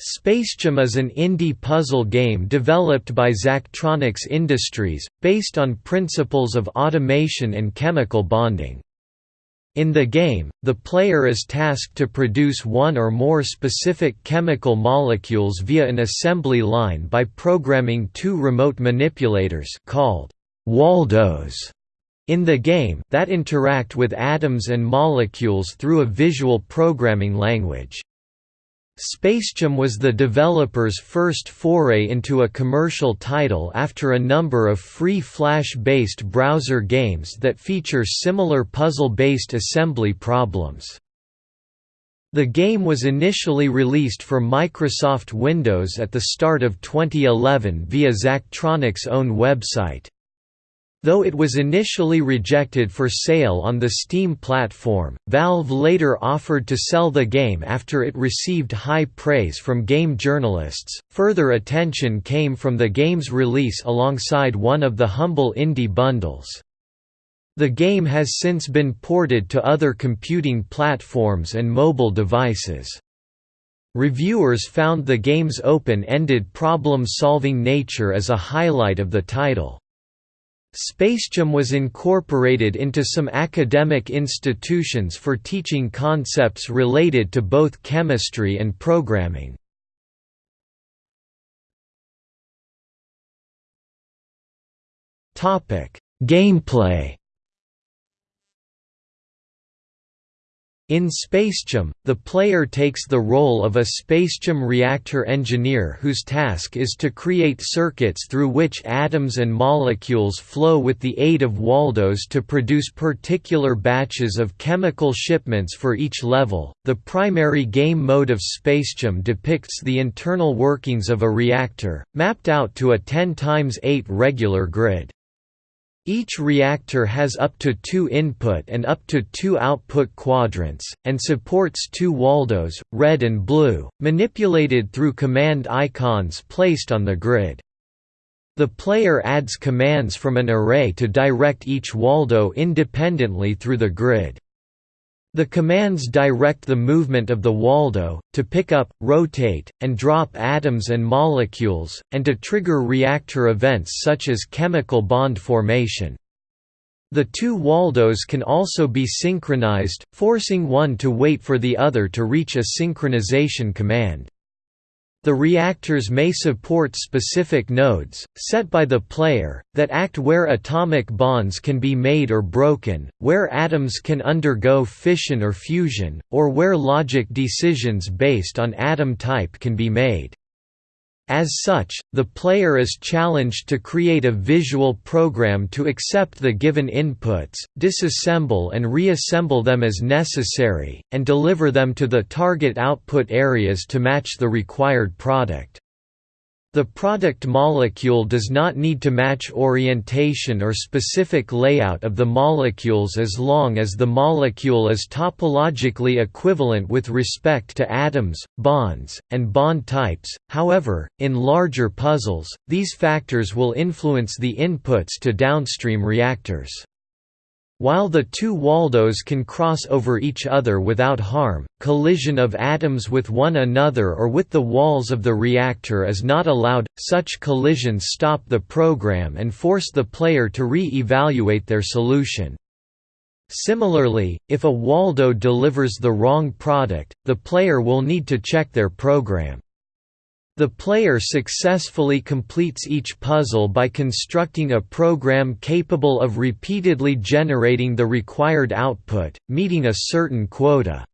SpaceChem is an indie puzzle game developed by Zachtronics Industries, based on principles of automation and chemical bonding. In the game, the player is tasked to produce one or more specific chemical molecules via an assembly line by programming two remote manipulators called Waldos in the game that interact with atoms and molecules through a visual programming language. SpaceChem was the developer's first foray into a commercial title after a number of free Flash-based browser games that feature similar puzzle-based assembly problems. The game was initially released for Microsoft Windows at the start of 2011 via Zachtronics' own website. Though it was initially rejected for sale on the Steam platform, Valve later offered to sell the game after it received high praise from game journalists. Further attention came from the game's release alongside one of the Humble Indie bundles. The game has since been ported to other computing platforms and mobile devices. Reviewers found the game's open-ended problem-solving nature as a highlight of the title. SpaceChem was incorporated into some academic institutions for teaching concepts related to both chemistry and programming. Gameplay In SpaceChem, the player takes the role of a SpaceChem reactor engineer whose task is to create circuits through which atoms and molecules flow with the aid of Waldos to produce particular batches of chemical shipments for each level. The primary game mode of SpaceChem depicts the internal workings of a reactor, mapped out to a 10 x 8 regular grid. Each reactor has up to two input and up to two output quadrants, and supports two Waldos, red and blue, manipulated through command icons placed on the grid. The player adds commands from an array to direct each Waldo independently through the grid. The commands direct the movement of the Waldo, to pick up, rotate, and drop atoms and molecules, and to trigger reactor events such as chemical bond formation. The two Waldos can also be synchronized, forcing one to wait for the other to reach a synchronization command. The reactors may support specific nodes, set by the player, that act where atomic bonds can be made or broken, where atoms can undergo fission or fusion, or where logic decisions based on atom type can be made. As such, the player is challenged to create a visual program to accept the given inputs, disassemble and reassemble them as necessary, and deliver them to the target output areas to match the required product. The product molecule does not need to match orientation or specific layout of the molecules as long as the molecule is topologically equivalent with respect to atoms, bonds, and bond types. However, in larger puzzles, these factors will influence the inputs to downstream reactors. While the two Waldos can cross over each other without harm, collision of atoms with one another or with the walls of the reactor is not allowed. Such collisions stop the program and force the player to re-evaluate their solution. Similarly, if a Waldo delivers the wrong product, the player will need to check their program. The player successfully completes each puzzle by constructing a program capable of repeatedly generating the required output, meeting a certain quota.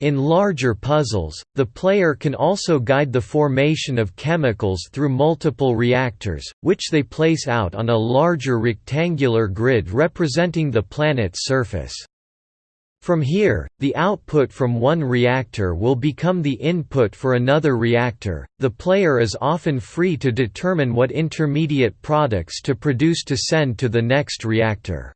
In larger puzzles, the player can also guide the formation of chemicals through multiple reactors, which they place out on a larger rectangular grid representing the planet's surface. From here, the output from one reactor will become the input for another reactor. The player is often free to determine what intermediate products to produce to send to the next reactor.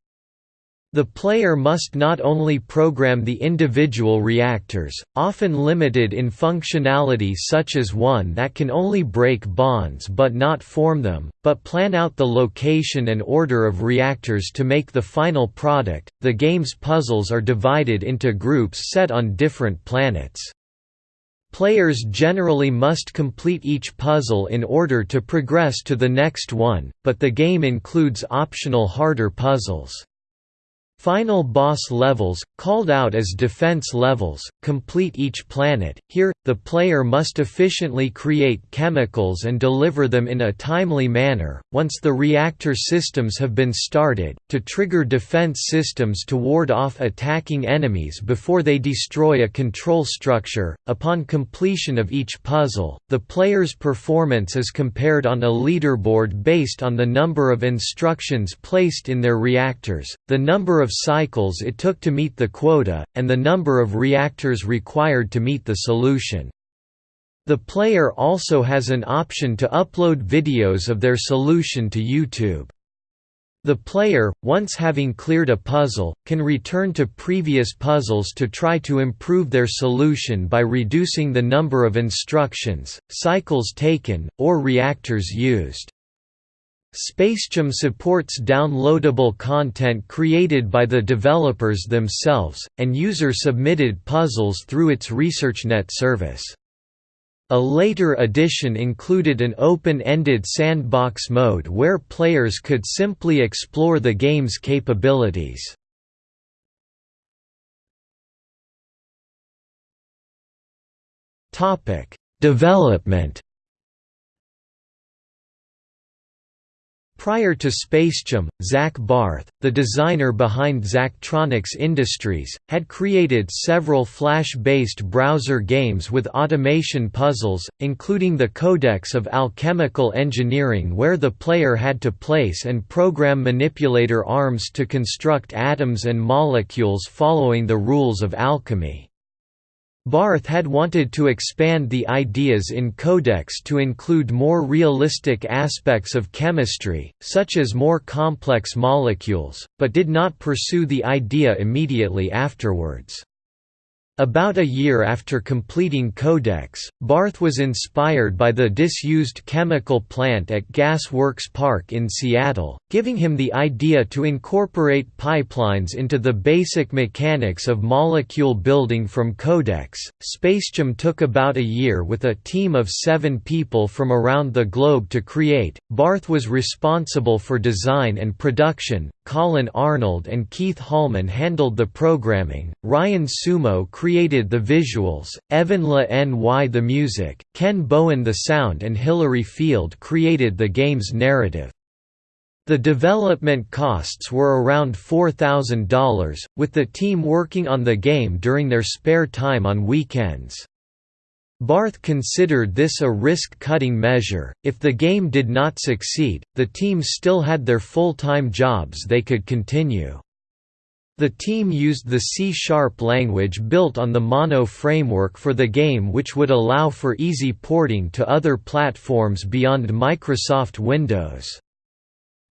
The player must not only program the individual reactors, often limited in functionality such as one that can only break bonds but not form them, but plan out the location and order of reactors to make the final product. The game's puzzles are divided into groups set on different planets. Players generally must complete each puzzle in order to progress to the next one, but the game includes optional harder puzzles. Final boss levels, called out as defense levels, complete each planet. Here, the player must efficiently create chemicals and deliver them in a timely manner, once the reactor systems have been started, to trigger defense systems to ward off attacking enemies before they destroy a control structure. Upon completion of each puzzle, the player's performance is compared on a leaderboard based on the number of instructions placed in their reactors, the number of cycles it took to meet the quota, and the number of reactors required to meet the solution. The player also has an option to upload videos of their solution to YouTube. The player, once having cleared a puzzle, can return to previous puzzles to try to improve their solution by reducing the number of instructions, cycles taken, or reactors used. SpaceChem supports downloadable content created by the developers themselves, and user-submitted puzzles through its ResearchNet service. A later edition included an open-ended sandbox mode where players could simply explore the game's capabilities. Development Prior to SpaceChem, Zach Barth, the designer behind Zachtronics Industries, had created several Flash-based browser games with automation puzzles, including the Codex of Alchemical Engineering where the player had to place and program manipulator arms to construct atoms and molecules following the rules of alchemy. Barth had wanted to expand the ideas in Codex to include more realistic aspects of chemistry, such as more complex molecules, but did not pursue the idea immediately afterwards. About a year after completing Codex, Barth was inspired by the disused chemical plant at Gas Works Park in Seattle, giving him the idea to incorporate pipelines into the basic mechanics of molecule building from Codex. SpaceChem took about a year with a team of seven people from around the globe to create. Barth was responsible for design and production, Colin Arnold and Keith Holman handled the programming, Ryan Sumo created the visuals, Evan Le Ny the music, Ken Bowen the sound and Hilary Field created the game's narrative. The development costs were around $4,000, with the team working on the game during their spare time on weekends. Barth considered this a risk-cutting measure, if the game did not succeed, the team still had their full-time jobs they could continue. The team used the C-sharp language built on the Mono framework for the game which would allow for easy porting to other platforms beyond Microsoft Windows.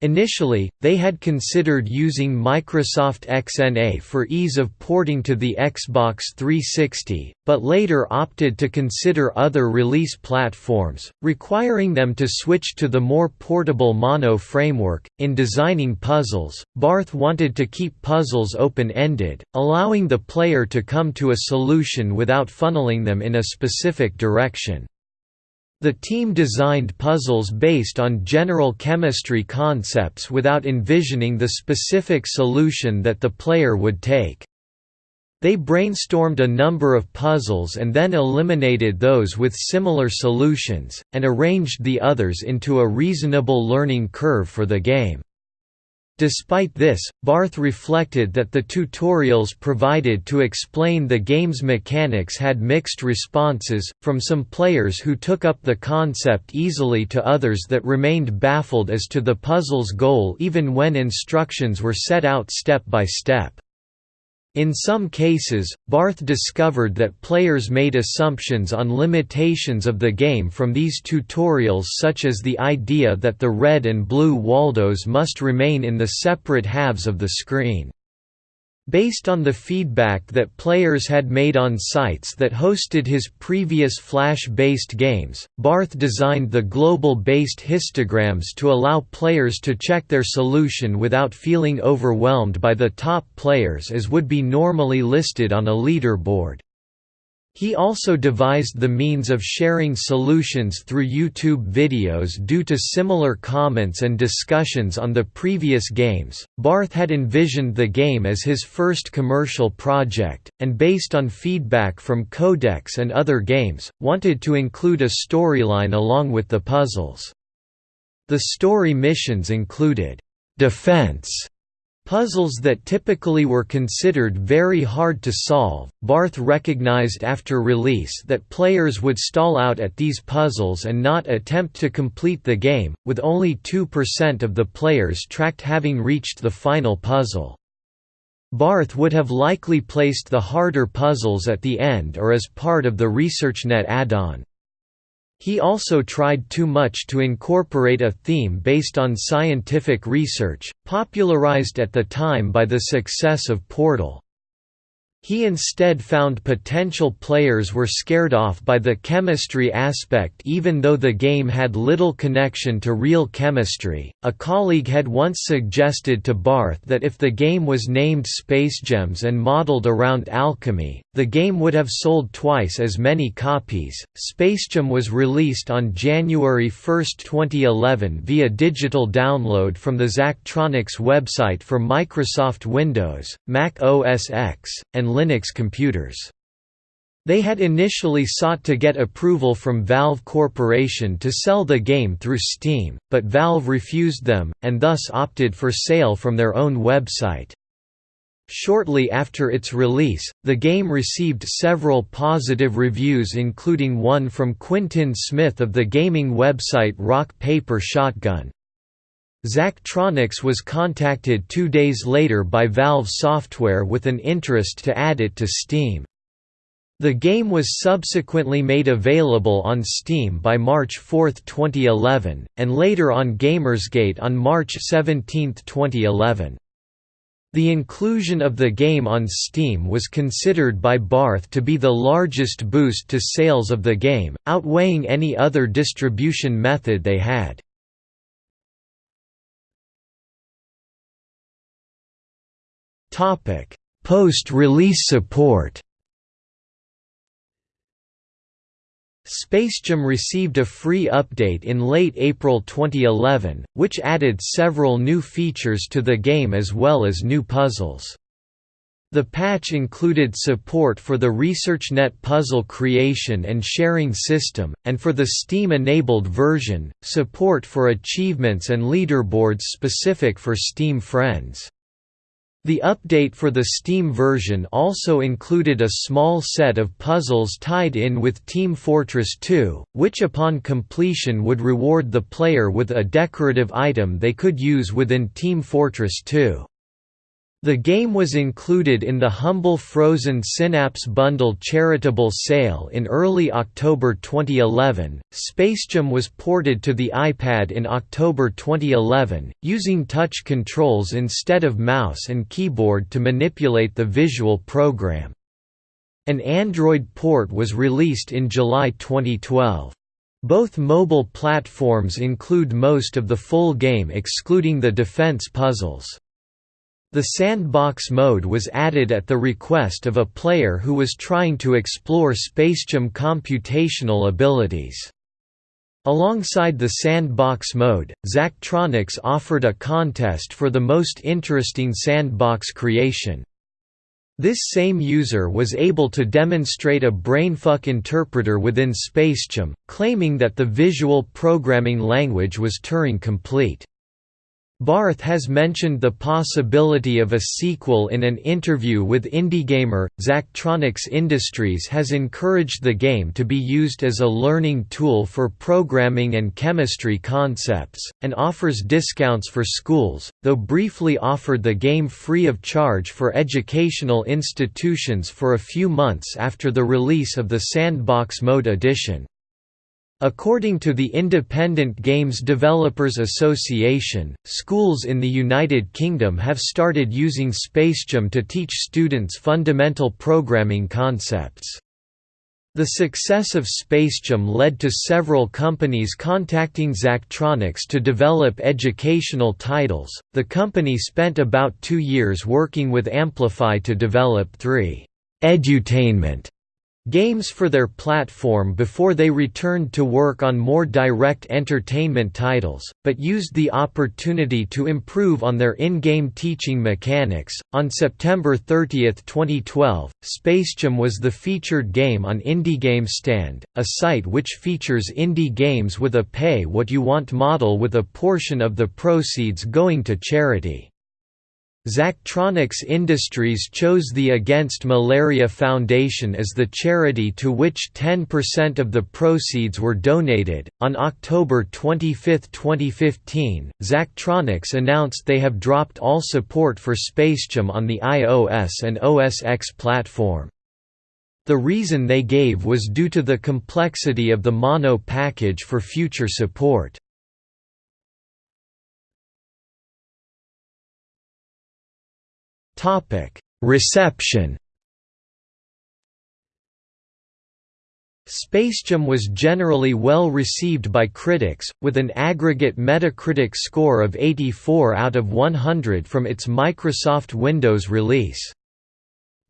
Initially, they had considered using Microsoft XNA for ease of porting to the Xbox 360, but later opted to consider other release platforms, requiring them to switch to the more portable Mono framework. In designing puzzles, Barth wanted to keep puzzles open ended, allowing the player to come to a solution without funneling them in a specific direction. The team designed puzzles based on general chemistry concepts without envisioning the specific solution that the player would take. They brainstormed a number of puzzles and then eliminated those with similar solutions, and arranged the others into a reasonable learning curve for the game. Despite this, Barth reflected that the tutorials provided to explain the game's mechanics had mixed responses, from some players who took up the concept easily to others that remained baffled as to the puzzle's goal even when instructions were set out step by step. In some cases, Barth discovered that players made assumptions on limitations of the game from these tutorials such as the idea that the red and blue Waldos must remain in the separate halves of the screen. Based on the feedback that players had made on sites that hosted his previous Flash-based games, Barth designed the global-based histograms to allow players to check their solution without feeling overwhelmed by the top players as would be normally listed on a leaderboard. He also devised the means of sharing solutions through YouTube videos due to similar comments and discussions on the previous games. Barth had envisioned the game as his first commercial project, and based on feedback from Codex and other games, wanted to include a storyline along with the puzzles. The story missions included defense Puzzles that typically were considered very hard to solve, Barth recognized after release that players would stall out at these puzzles and not attempt to complete the game, with only 2% of the players tracked having reached the final puzzle. Barth would have likely placed the harder puzzles at the end or as part of the ResearchNet add-on. He also tried too much to incorporate a theme based on scientific research, popularized at the time by the success of Portal. He instead found potential players were scared off by the chemistry aspect even though the game had little connection to real chemistry. A colleague had once suggested to Barth that if the game was named Space Gems and modeled around alchemy, the game would have sold twice as many copies. Space SpaceChem was released on January 1, 2011 via digital download from the Zachtronics website for Microsoft Windows, Mac OS X, and Linux computers. They had initially sought to get approval from Valve Corporation to sell the game through Steam, but Valve refused them, and thus opted for sale from their own website. Shortly after its release, the game received several positive reviews including one from Quintin Smith of the gaming website Rock Paper Shotgun. Zachtronics was contacted two days later by Valve Software with an interest to add it to Steam. The game was subsequently made available on Steam by March 4, 2011, and later on Gamersgate on March 17, 2011. The inclusion of the game on Steam was considered by Barth to be the largest boost to sales of the game, outweighing any other distribution method they had. Post-release support. SpaceChem received a free update in late April 2011, which added several new features to the game as well as new puzzles. The patch included support for the ResearchNet puzzle creation and sharing system, and for the Steam-enabled version, support for achievements and leaderboards specific for Steam friends. The update for the Steam version also included a small set of puzzles tied in with Team Fortress 2, which upon completion would reward the player with a decorative item they could use within Team Fortress 2. The game was included in the Humble Frozen Synapse Bundle charitable sale in early October 2011. SpaceChem was ported to the iPad in October 2011, using touch controls instead of mouse and keyboard to manipulate the visual program. An Android port was released in July 2012. Both mobile platforms include most of the full game excluding the defense puzzles. The sandbox mode was added at the request of a player who was trying to explore SpaceChem computational abilities. Alongside the sandbox mode, Zachtronics offered a contest for the most interesting sandbox creation. This same user was able to demonstrate a brainfuck interpreter within SpaceChem, claiming that the visual programming language was Turing-complete. Barth has mentioned the possibility of a sequel in an interview with IndieGamer. Zachtronics Industries has encouraged the game to be used as a learning tool for programming and chemistry concepts, and offers discounts for schools, though briefly offered the game free of charge for educational institutions for a few months after the release of the Sandbox Mode edition. According to the Independent Games Developers Association, schools in the United Kingdom have started using SpaceChem to teach students fundamental programming concepts. The success of SpaceChem led to several companies contacting Zachtronics to develop educational titles. The company spent about two years working with Amplify to develop three edutainment games for their platform before they returned to work on more direct entertainment titles, but used the opportunity to improve on their in-game teaching mechanics. On September 30, 2012, SpaceChem was the featured game on Indie Stand, a site which features indie games with a pay what you want model with a portion of the proceeds going to charity. Zachtronics Industries chose the Against Malaria Foundation as the charity to which 10% of the proceeds were donated. On October 25, 2015, Zachtronics announced they have dropped all support for SpaceChem on the iOS and OS X platform. The reason they gave was due to the complexity of the mono package for future support. Topic: Reception. SpaceChem was generally well received by critics, with an aggregate Metacritic score of 84 out of 100 from its Microsoft Windows release.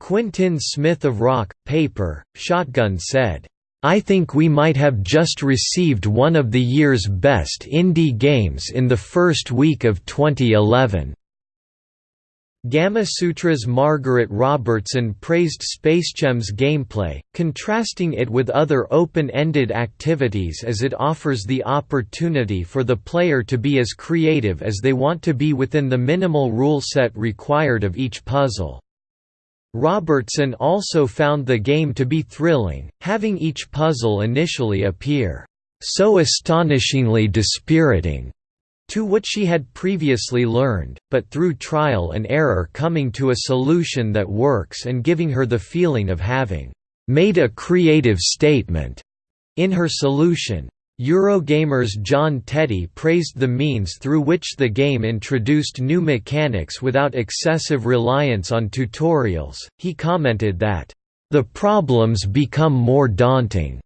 Quintin Smith of Rock, Paper, Shotgun said, I think we might have just received one of the year's best indie games in the first week of 2011. Gamasutra's Margaret Robertson praised SpaceChem's gameplay, contrasting it with other open-ended activities as it offers the opportunity for the player to be as creative as they want to be within the minimal rule set required of each puzzle. Robertson also found the game to be thrilling, having each puzzle initially appear, "...so astonishingly dispiriting." To what she had previously learned, but through trial and error coming to a solution that works and giving her the feeling of having made a creative statement in her solution. Eurogamer's John Teti praised the means through which the game introduced new mechanics without excessive reliance on tutorials. He commented that, The problems become more daunting.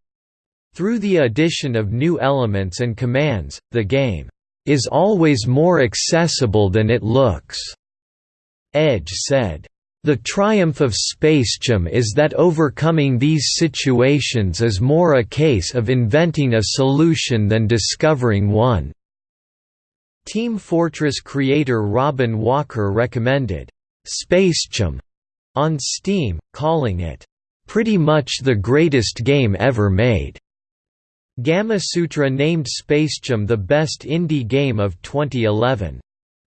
Through the addition of new elements and commands, the game is always more accessible than it looks." Edge said. The triumph of SpaceChem is that overcoming these situations is more a case of inventing a solution than discovering one. Team Fortress creator Robin Walker recommended SpaceChem on Steam, calling it pretty much the greatest game ever made. Gamasutra named SpaceChem the best indie game of 2011.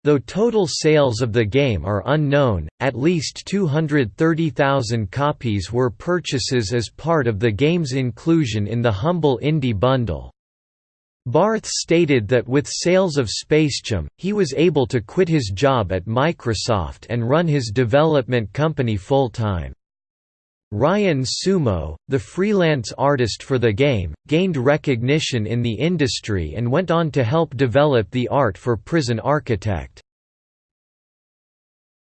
Though total sales of the game are unknown, at least 230,000 copies were purchases as part of the game's inclusion in the Humble Indie Bundle. Barth stated that with sales of SpaceChem, he was able to quit his job at Microsoft and run his development company full-time. Ryan Sumo, the freelance artist for the game, gained recognition in the industry and went on to help develop the art for Prison Architect.